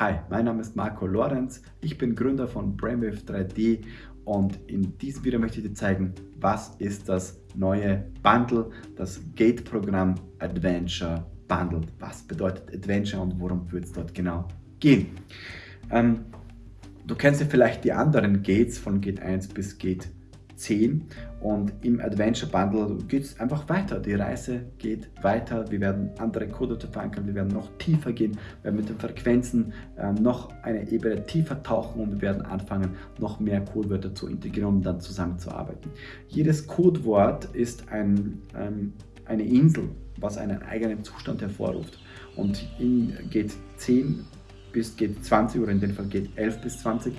Hi, mein Name ist Marco Lorenz, ich bin Gründer von Brainwave 3D und in diesem Video möchte ich dir zeigen, was ist das neue Bundle, das Gate-Programm Adventure Bundle. Was bedeutet Adventure und worum wird es dort genau gehen? Ähm, du kennst ja vielleicht die anderen Gates von Gate 1 bis Gate 10 und im Adventure Bundle geht es einfach weiter. Die Reise geht weiter. Wir werden andere Codewörter verankern, wir werden noch tiefer gehen, wir werden mit den Frequenzen äh, noch eine Ebene tiefer tauchen und wir werden anfangen, noch mehr Codewörter zu integrieren, um dann zusammenzuarbeiten. Jedes Codewort ist ein, ähm, eine Insel, was einen eigenen Zustand hervorruft. Und in geht 10 bis geht 20 oder in dem Fall geht 11 bis 20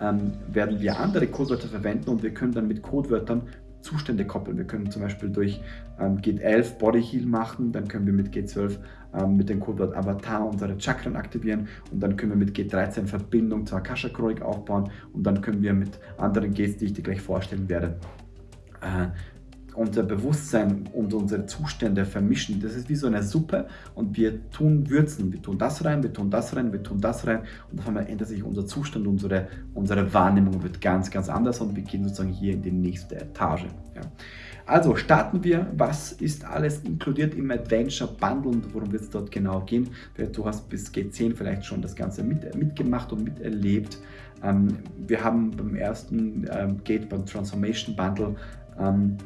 ähm, werden wir andere Codewörter verwenden und wir können dann mit Codewörtern Zustände koppeln. Wir können zum Beispiel durch ähm, Gate 11 Body Heal machen, dann können wir mit Gate 12 ähm, mit dem Codewort Avatar unsere Chakren aktivieren und dann können wir mit Gate 13 Verbindung zur Akasha Chronik aufbauen und dann können wir mit anderen Gates, die ich dir gleich vorstellen werde, äh, unser Bewusstsein und unsere Zustände vermischen. Das ist wie so eine Suppe und wir tun Würzen. Wir tun das rein, wir tun das rein, wir tun das rein und auf einmal ändert sich unser Zustand, unsere, unsere Wahrnehmung wird ganz, ganz anders und wir gehen sozusagen hier in die nächste Etage. Ja. Also starten wir, was ist alles inkludiert im Adventure Bundle und worum wird es dort genau gehen. Du hast bis G10 vielleicht schon das Ganze mit, mitgemacht und miterlebt. Ähm, wir haben beim ersten ähm, Gate, beim Transformation Bundle, ähm,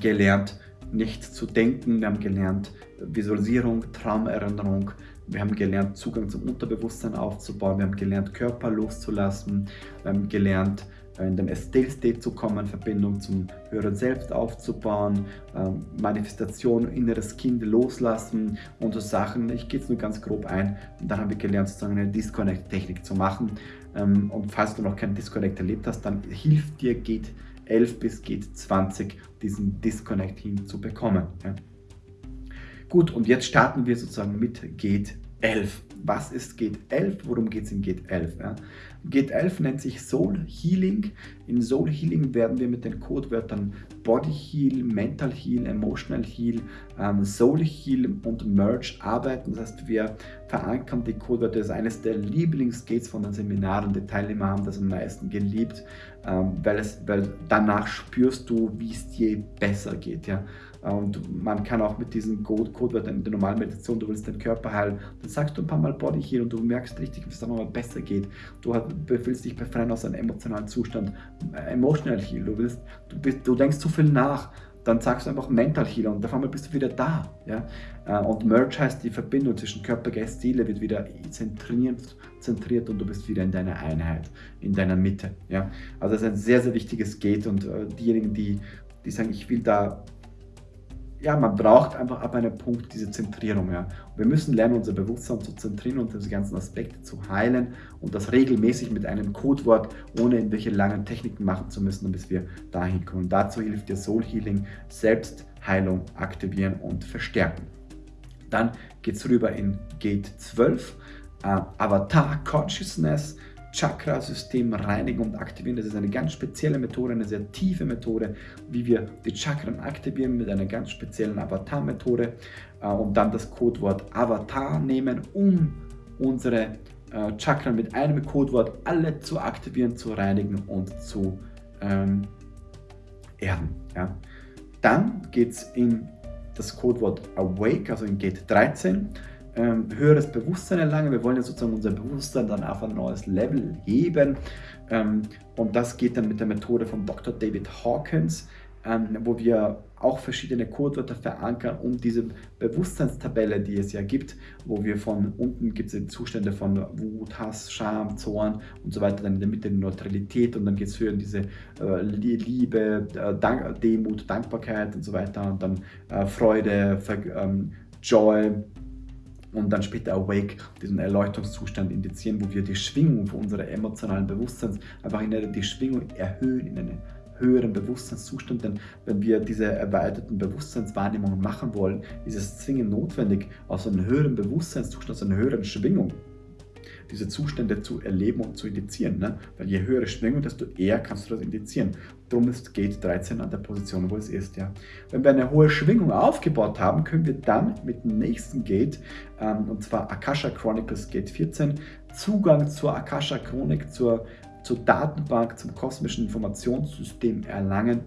gelernt, nicht zu denken, wir haben gelernt, Visualisierung, Traumerinnerung, wir haben gelernt, Zugang zum Unterbewusstsein aufzubauen, wir haben gelernt, Körper loszulassen, wir haben gelernt, in den Still State zu kommen, Verbindung zum höheren Selbst aufzubauen, ähm, Manifestation, inneres Kind loslassen und so Sachen. Ich gehe jetzt nur ganz grob ein. Und dann haben wir gelernt, sozusagen eine Disconnect-Technik zu machen. Ähm, und falls du noch keinen Disconnect erlebt hast, dann hilft dir, geht 11 bis geht 20 diesen Disconnect hinzubekommen. Ja. Gut, und jetzt starten wir sozusagen mit Gate 11. Was ist Gate 11? Worum geht es in Gate 11? Ja? Gate 11 nennt sich Soul Healing. In Soul Healing werden wir mit den Codewörtern Body Heal, Mental Heal, Emotional Heal, ähm, Soul Heal und Merge arbeiten. Das heißt, wir verankern die Codewörter. Das ist eines der Lieblingsgates von den Seminaren. Die Teilnehmer haben das am meisten geliebt, weil, es, weil danach spürst du, wie es dir besser geht. Ja? Und man kann auch mit diesem Codewörtern in der normalen Meditation, du willst den Körper heilen, dann sagst du ein paar Mal Body Heal und du merkst richtig, wie es dann nochmal besser geht. Du willst dich befreien aus einem emotionalen Zustand. Äh, emotional Heal, du, willst, du, bist, du denkst zu viel nach, dann sagst du einfach Mental Healer und auf einmal bist du wieder da. Ja? Äh, und Merge heißt, die Verbindung zwischen Körper, Geist, Seele wird wieder zentriert, zentriert und du bist wieder in deiner Einheit, in deiner Mitte. Ja? Also das ist ein sehr, sehr wichtiges Gate und äh, diejenigen, die, die sagen, ich will da ja, man braucht einfach ab einem Punkt diese Zentrierung. Ja. wir müssen lernen, unser Bewusstsein zu zentrieren und diese ganzen Aspekte zu heilen und das regelmäßig mit einem Codewort, ohne irgendwelche langen Techniken machen zu müssen, bis wir dahin kommen. Dazu hilft dir Soul Healing, Selbstheilung aktivieren und verstärken. Dann geht es rüber in Gate 12, äh, Avatar Consciousness, Chakrasystem reinigen und aktivieren. Das ist eine ganz spezielle Methode, eine sehr tiefe Methode, wie wir die Chakren aktivieren mit einer ganz speziellen Avatar-Methode äh, und dann das Codewort Avatar nehmen, um unsere äh, Chakren mit einem Codewort alle zu aktivieren, zu reinigen und zu ähm, erden. Ja. Dann geht es in das Codewort Awake, also in Gate 13 ähm, höheres Bewusstsein erlangen. Wir wollen ja sozusagen unser Bewusstsein dann auf ein neues Level heben. Ähm, und das geht dann mit der Methode von Dr. David Hawkins, ähm, wo wir auch verschiedene Codewörter verankern, um diese Bewusstseinstabelle, die es ja gibt, wo wir von unten gibt es Zustände von Wut, Hass, Scham, Zorn und so weiter, dann in der Mitte Neutralität und dann geht es für diese äh, Liebe, äh, Dank, Demut, Dankbarkeit und so weiter und dann äh, Freude, Ver ähm, Joy, und dann später Awake, diesen Erleuchtungszustand indizieren, wo wir die Schwingung von unserer emotionalen Bewusstseins einfach in die Schwingung erhöhen, in einen höheren Bewusstseinszustand, denn wenn wir diese erweiterten Bewusstseinswahrnehmungen machen wollen, ist es zwingend notwendig, aus einem höheren Bewusstseinszustand, aus einer höheren Schwingung, diese Zustände zu erleben und zu indizieren. Ne? Weil je höhere Schwingung, desto eher kannst du das indizieren. Darum ist Gate 13 an der Position, wo es ist. Ja? Wenn wir eine hohe Schwingung aufgebaut haben, können wir dann mit dem nächsten Gate, ähm, und zwar Akasha Chronicles Gate 14, Zugang zur Akasha Chronik, zur, zur Datenbank, zum kosmischen Informationssystem erlangen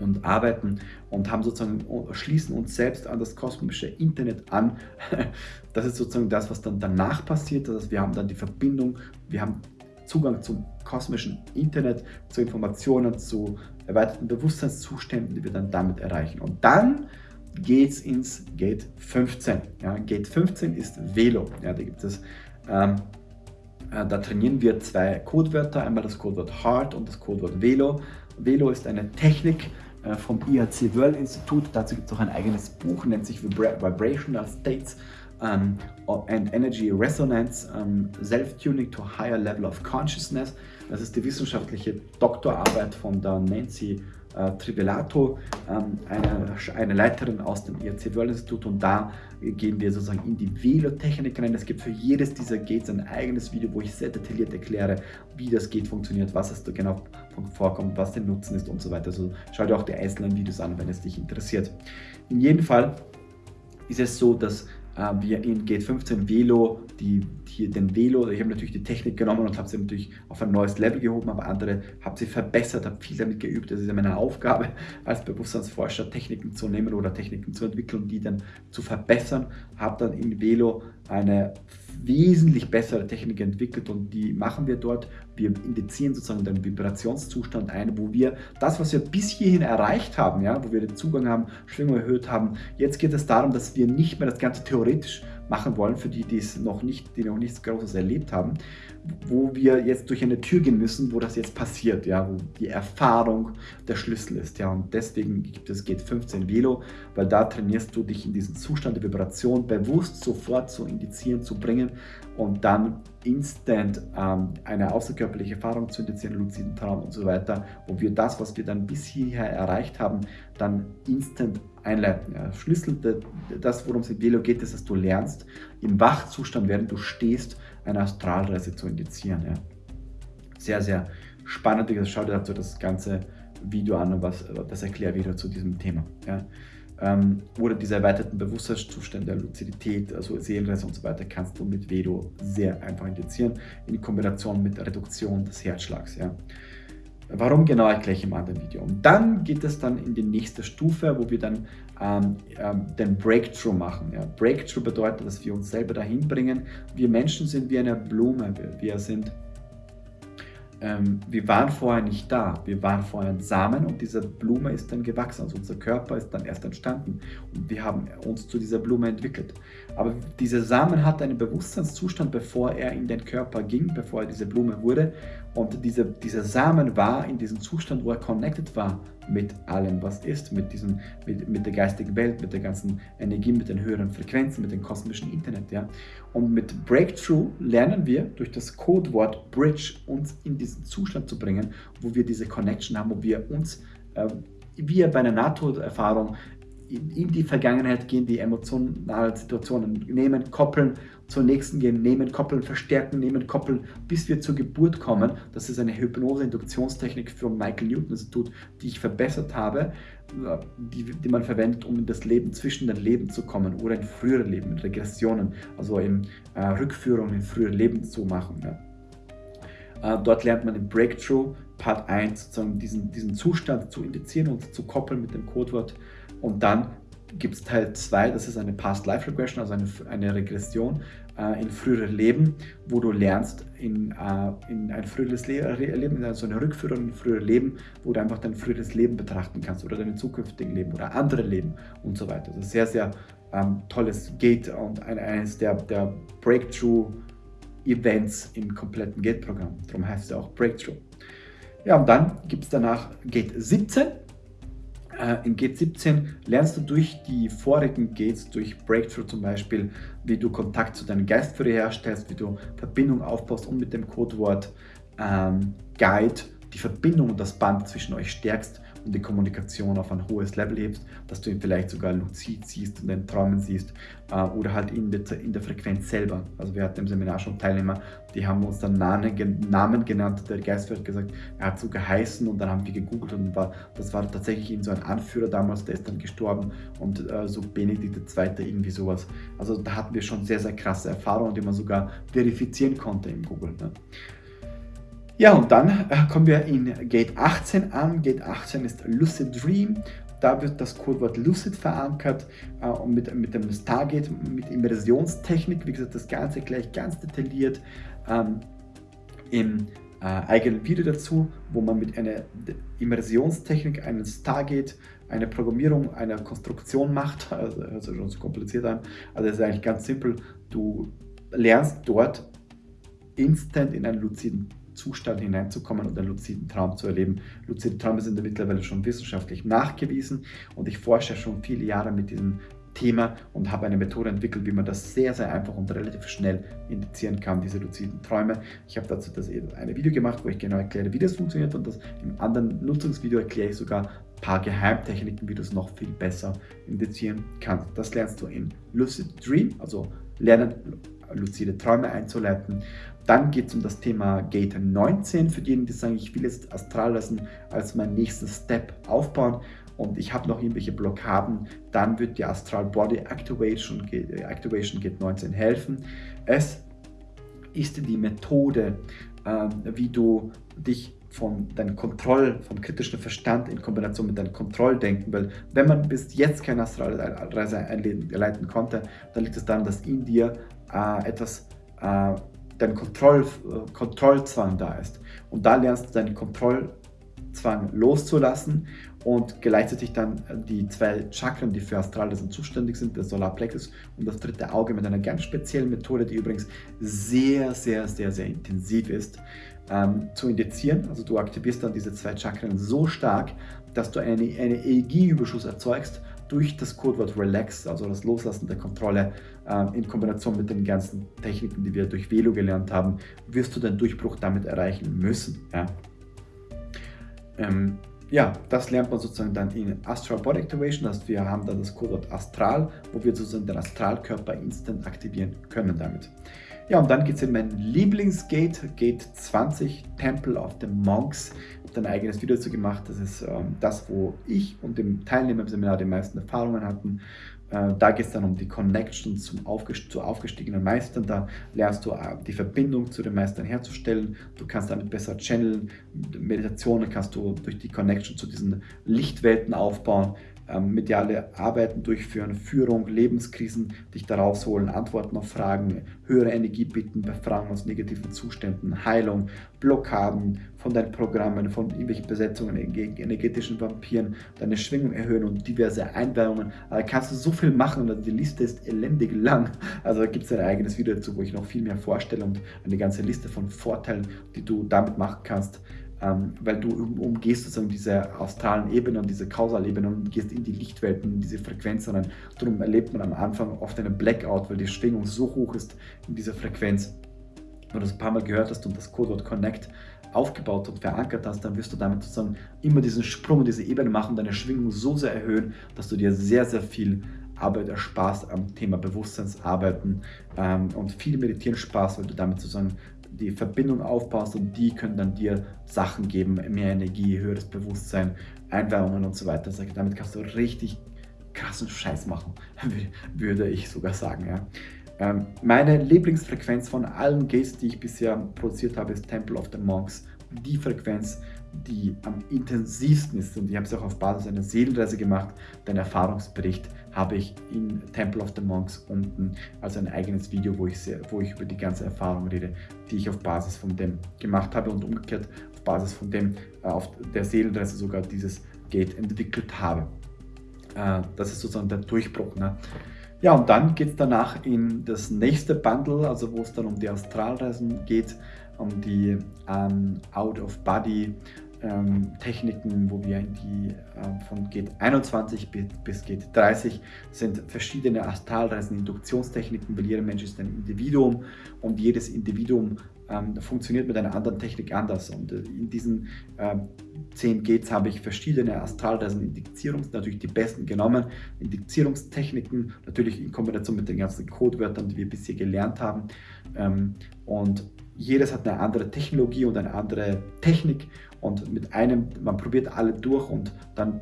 und arbeiten und haben sozusagen, schließen uns selbst an das kosmische Internet an. Das ist sozusagen das, was dann danach passiert. Das heißt, wir haben dann die Verbindung, wir haben Zugang zum kosmischen Internet, zu Informationen, zu erweiterten Bewusstseinszuständen, die wir dann damit erreichen. Und dann geht es ins Gate 15. Ja, Gate 15 ist Velo. Ja, da gibt es ähm, äh, da trainieren wir zwei Codewörter, einmal das Codewort Heart und das Codewort Velo. Velo ist eine Technik, vom IHC World Institut. Dazu gibt es auch ein eigenes Buch, nennt sich Vibrational States um, and Energy Resonance, um, Self-Tuning to Higher Level of Consciousness. Das ist die wissenschaftliche Doktorarbeit von der Nancy äh, Trivelato, ähm, eine, eine Leiterin aus dem IRC World Institut und da gehen wir sozusagen in die Velotechnik rein. Es gibt für jedes dieser Gates ein eigenes Video, wo ich sehr detailliert erkläre, wie das Gate funktioniert, was es da genau vorkommt, was der Nutzen ist und so weiter. Also schau dir auch die einzelnen Videos an, wenn es dich interessiert. In jedem Fall ist es so, dass wir in Gate 15 Velo, die, die, den Velo, ich habe natürlich die Technik genommen und habe sie natürlich auf ein neues Level gehoben, aber andere habe sie verbessert, habe viel damit geübt. Das ist ja meine Aufgabe als Bewusstseinsforscher, Techniken zu nehmen oder Techniken zu entwickeln die dann zu verbessern. Habe dann in Velo eine wesentlich bessere Technik entwickelt und die machen wir dort. Wir indizieren sozusagen den Vibrationszustand ein, wo wir das, was wir bis hierhin erreicht haben, ja, wo wir den Zugang haben, Schwingung erhöht haben, jetzt geht es darum, dass wir nicht mehr das Ganze theoretisch machen wollen, für die, die es noch nicht, die noch nichts Großes erlebt haben, wo wir jetzt durch eine Tür gehen müssen, wo das jetzt passiert, ja, wo die Erfahrung der Schlüssel ist, ja, und deswegen gibt es Geht 15 Velo, weil da trainierst du dich in diesen Zustand der Vibration bewusst sofort zu indizieren, zu bringen und dann instant ähm, eine außerkörperliche Erfahrung zu indizieren, luziden Traum und so weiter, wo wir das, was wir dann bis hierher erreicht haben, dann instant einleiten. Ja. Schlüssel, das, worum es in Velo geht, ist, dass du lernst, im Wachzustand, während du stehst, eine Astralreise zu indizieren. Ja. Sehr, sehr spannend. Schau dir dazu das ganze Video an was, das erklärt wieder zu diesem Thema. Ja. Ähm, oder diese erweiterten Bewusstseinszustände, Luzidität, also Seelenreise und so weiter, kannst du mit Vedo sehr einfach indizieren, in Kombination mit Reduktion des Herzschlags. Ja. Warum genau erkläre ich im anderen Video. Und dann geht es dann in die nächste Stufe, wo wir dann ähm, ähm, den Breakthrough machen. Ja. Breakthrough bedeutet, dass wir uns selber dahin bringen. Wir Menschen sind wie eine Blume. Wir, sind ähm, wir waren vorher nicht da. Wir waren vorher ein Samen und diese Blume ist dann gewachsen. Also unser Körper ist dann erst entstanden und wir haben uns zu dieser Blume entwickelt. Aber dieser Samen hat einen Bewusstseinszustand, bevor er in den Körper ging, bevor er diese Blume wurde. Und diese, dieser Samen war in diesem Zustand, wo er connected war mit allem, was ist, mit, diesem, mit, mit der geistigen Welt, mit der ganzen Energie, mit den höheren Frequenzen, mit dem kosmischen Internet. Ja? Und mit Breakthrough lernen wir durch das Codewort Bridge uns in diesen Zustand zu bringen, wo wir diese Connection haben, wo wir uns äh, wie bei einer Nahtoderfahrung in die Vergangenheit gehen, die emotionalen Situationen nehmen, koppeln, zur nächsten gehen, nehmen, koppeln, verstärken, nehmen, koppeln, bis wir zur Geburt kommen. Das ist eine Hypnose-Induktionstechnik vom Michael Newton Institut, die ich verbessert habe, die, die man verwendet, um in das Leben zwischen den Leben zu kommen oder in frühere Leben, in Regressionen, also in äh, Rückführungen in frühere Leben zu machen. Ja. Äh, dort lernt man im Breakthrough Part 1 sozusagen diesen, diesen Zustand zu indizieren und zu koppeln mit dem Codewort und dann gibt es Teil 2, das ist eine Past Life Regression, also eine, eine Regression äh, in frühere Leben, wo du lernst in, äh, in ein früheres Le Leben, also eine Rückführung in frühere Leben, wo du einfach dein früheres Leben betrachten kannst oder dein zukünftigen Leben oder andere Leben und so weiter. Ist sehr, sehr ähm, tolles Gate und ein, eines der, der Breakthrough Events im kompletten Gate-Programm. Darum heißt es auch Breakthrough. Ja, und dann gibt es danach Gate 17 äh, in Gate 17 lernst du durch die vorigen Gates, durch Breakthrough zum Beispiel, wie du Kontakt zu deinem Geistführer herstellst, wie du Verbindung aufbaust und mit dem Codewort ähm, Guide die Verbindung und das Band zwischen euch stärkst und die Kommunikation auf ein hohes Level hebst, dass du ihn vielleicht sogar luzid siehst und in Träumen siehst äh, oder halt in der, in der Frequenz selber. Also wir hatten im Seminar schon Teilnehmer, die haben uns dann Namen, genannt, der Geist hat gesagt, er hat so geheißen und dann haben wir gegoogelt und war, das war tatsächlich so ein Anführer damals, der ist dann gestorben und äh, so Benedikt II. irgendwie sowas. Also da hatten wir schon sehr, sehr krasse Erfahrungen, die man sogar verifizieren konnte im Google. Ne? Ja, und dann äh, kommen wir in Gate 18 an. Gate 18 ist Lucid Dream. Da wird das Codewort Lucid verankert äh, und mit, mit dem Stargate, mit Immersionstechnik, wie gesagt, das Ganze gleich ganz detailliert ähm, im äh, eigenen Video dazu, wo man mit einer Immersionstechnik einen Stargate, eine Programmierung, eine Konstruktion macht. Also hört sich schon so kompliziert an. Also es ist eigentlich ganz simpel. Du lernst dort instant in einen luziden Zustand hineinzukommen und einen luziden Traum zu erleben. Luzide Träume sind ja mittlerweile schon wissenschaftlich nachgewiesen und ich forsche schon viele Jahre mit diesem Thema und habe eine Methode entwickelt, wie man das sehr, sehr einfach und relativ schnell indizieren kann, diese luziden Träume. Ich habe dazu das eine Video gemacht, wo ich genau erkläre, wie das funktioniert und das im anderen Nutzungsvideo erkläre ich sogar ein paar Geheimtechniken, wie du es noch viel besser indizieren kannst. Das lernst du in Lucid Dream, also lernen luzide Träume einzuleiten. Dann geht es um das Thema Gate 19, für diejenigen, die sagen, ich will jetzt Astralreisen als meinen nächsten Step aufbauen und ich habe noch irgendwelche Blockaden, dann wird die Astral Body Activation, Activation Gate 19 helfen. Es ist die Methode, äh, wie du dich von deinem Kontroll, vom kritischen Verstand in Kombination mit deinem Kontrolldenken, weil wenn man bis jetzt keine Astralreise einleiten konnte, dann liegt es daran, dass in dir äh, etwas, äh, dein Kontroll, äh, Kontrollzwang da ist. Und da lernst du deinen Kontrollzwang loszulassen und gleichzeitig dann die zwei Chakren, die für Astralreisen zuständig sind, der Solarplexus und das dritte Auge mit einer ganz speziellen Methode, die übrigens sehr, sehr, sehr, sehr intensiv ist, ähm, zu indizieren. Also du aktivierst dann diese zwei Chakren so stark, dass du einen eine Energieüberschuss erzeugst durch das Codewort Relax, also das Loslassen der Kontrolle äh, in Kombination mit den ganzen Techniken, die wir durch Velo gelernt haben, wirst du den Durchbruch damit erreichen müssen. Ja? Ähm, ja, das lernt man sozusagen dann in Astral Body Activation, dass wir haben dann das Codewort Astral, wo wir sozusagen den Astralkörper instant aktivieren können damit. Ja, und dann geht es in mein Lieblingsgate, Gate 20, Temple of the Monks. Ich habe ein eigenes Video dazu gemacht. Das ist ähm, das, wo ich und dem Teilnehmer im Seminar die meisten Erfahrungen hatten. Äh, da geht es dann um die Connection zum aufgest zu aufgestiegenen Meistern. Da lernst du äh, die Verbindung zu den Meistern herzustellen. Du kannst damit besser channeln. Meditationen kannst du durch die Connection zu diesen Lichtwelten aufbauen mediale Arbeiten durchführen, Führung, Lebenskrisen, dich da rausholen, Antworten auf Fragen, höhere Energie bieten, Befragen aus negativen Zuständen, Heilung, Blockaden von deinen Programmen, von irgendwelchen Besetzungen gegen energetischen Vampiren, deine Schwingung erhöhen und diverse Einweihungen. Da kannst du so viel machen und die Liste ist elendig lang. Also gibt es ein eigenes Video dazu, wo ich noch viel mehr vorstelle und eine ganze Liste von Vorteilen, die du damit machen kannst ähm, weil du umgehst sozusagen diese astralen Ebene und diese Kausalebene und gehst in die Lichtwelten, in diese Frequenzen rein. Darum erlebt man am Anfang oft einen Blackout, weil die Schwingung so hoch ist in dieser Frequenz. Wenn du das ein paar Mal gehört hast und das Codewort Connect aufgebaut und verankert hast, dann wirst du damit sozusagen immer diesen Sprung, diese Ebene machen, deine Schwingung so sehr erhöhen, dass du dir sehr, sehr viel Arbeit ersparst am Thema Bewusstseinsarbeiten ähm, und viel Meditieren Spaß, weil du damit sozusagen die Verbindung aufbaust und die können dann dir Sachen geben, mehr Energie, höheres Bewusstsein, Einweihungen und so weiter. Also damit kannst du richtig krassen Scheiß machen, würde ich sogar sagen. Ja. Ähm, meine Lieblingsfrequenz von allen Gates, die ich bisher produziert habe, ist Temple of the Monks. Die Frequenz, die am intensivsten ist und ich habe es auch auf Basis einer Seelenreise gemacht, dein Erfahrungsbericht habe ich in Temple of the Monks unten als ein eigenes Video, wo ich, sehr, wo ich über die ganze Erfahrung rede, die ich auf Basis von dem gemacht habe und umgekehrt auf Basis von dem äh, auf der Seelenreise sogar dieses Gate entwickelt habe. Äh, das ist sozusagen der Durchbruch. Ne? Ja, und dann geht es danach in das nächste Bundle, also wo es dann um die Astralreisen geht, um die ähm, Out-of-Body ähm, Techniken, wo wir in die äh, von Gate 21 bis, Gate 30 sind verschiedene Astralreisen, Induktionstechniken, weil jeder Mensch ist ein Individuum und jedes Individuum ähm, funktioniert mit einer anderen Technik anders. Und äh, in diesen äh, 10 Gates habe ich verschiedene Astralreisen, Indizierungs, natürlich die besten genommen, Indizierungstechniken, natürlich in Kombination mit den ganzen Codewörtern, die wir bisher gelernt haben. Ähm, und jedes hat eine andere Technologie und eine andere Technik und mit einem, man probiert alle durch und dann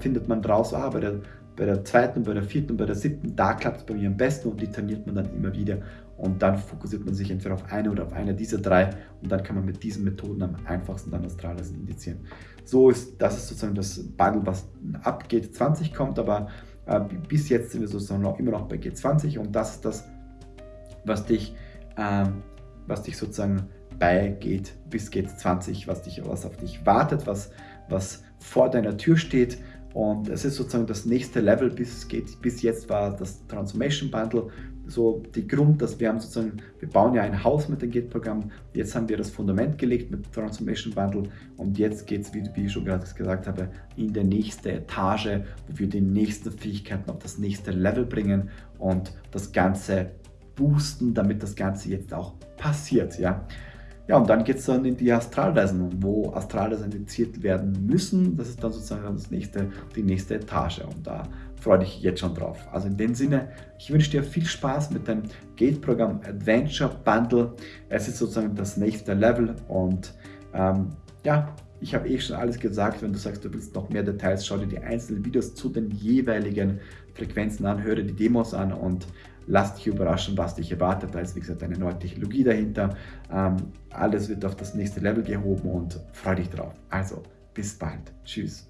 findet man raus, ah, bei der, bei der zweiten, bei der vierten bei der siebten, da klappt es bei mir am besten und die trainiert man dann immer wieder und dann fokussiert man sich entweder auf eine oder auf eine dieser drei und dann kann man mit diesen Methoden am einfachsten dann Astralreisen indizieren. So ist, das ist sozusagen das Bundle, was ab G20 kommt, aber äh, bis jetzt sind wir sozusagen noch, immer noch bei G20 und das ist das, was dich äh, was dich sozusagen beigeht bis geht 20, was, dich, was auf dich wartet, was, was vor deiner Tür steht. Und es ist sozusagen das nächste Level, bis, geht, bis jetzt war das Transformation Bundle so die Grund, dass wir haben sozusagen, wir bauen ja ein Haus mit dem Git-Programm, jetzt haben wir das Fundament gelegt mit Transformation Bundle und jetzt geht es, wie, wie ich schon gerade gesagt habe, in die nächste Etage, wo wir die nächsten Fähigkeiten auf das nächste Level bringen und das Ganze boosten, damit das Ganze jetzt auch passiert. Ja, ja und dann geht es dann in die Astralreisen, wo Astralreisen indiziert werden müssen. Das ist dann sozusagen das nächste, die nächste Etage und da freue dich jetzt schon drauf. Also in dem Sinne, ich wünsche dir viel Spaß mit dem Gate-Programm Adventure Bundle. Es ist sozusagen das nächste Level und ähm, ja, ich habe eh schon alles gesagt. Wenn du sagst, du willst noch mehr Details, schau dir die einzelnen Videos zu den jeweiligen Frequenzen an, höre die Demos an und lass dich überraschen, was dich erwartet. Da ist, wie gesagt, eine neue Technologie dahinter. Ähm, alles wird auf das nächste Level gehoben und freu dich drauf. Also, bis bald. Tschüss.